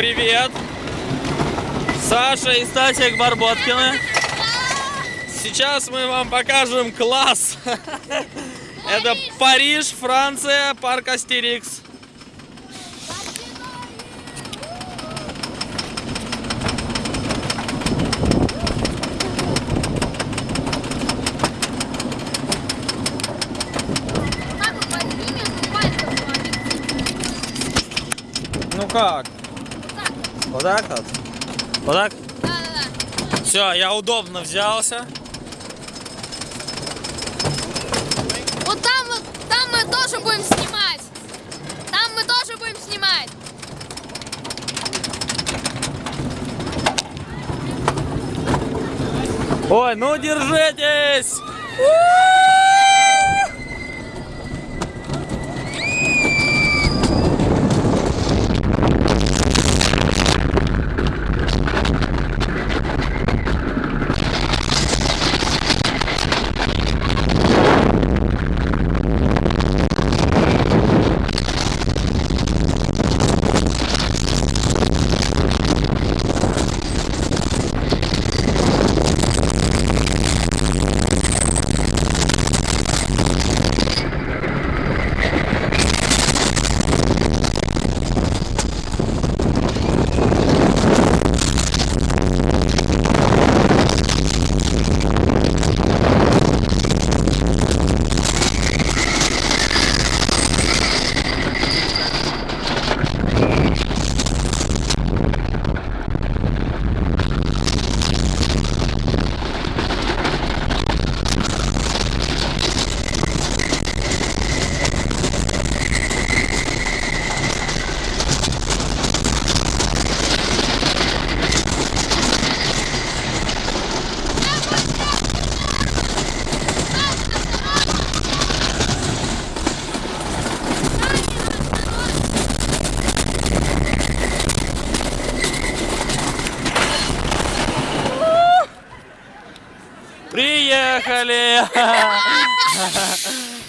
привет! Саша и Стасик Барботкины. Сейчас мы вам покажем класс. Это Париж, Франция, парк Астерикс. Ну как? Так вот. Вот так вот? Вот так? Да-да-да. Все, я удобно взялся. Вот там вот, там мы тоже будем снимать. Там мы тоже будем снимать. Ой, ну держитесь! Приехали!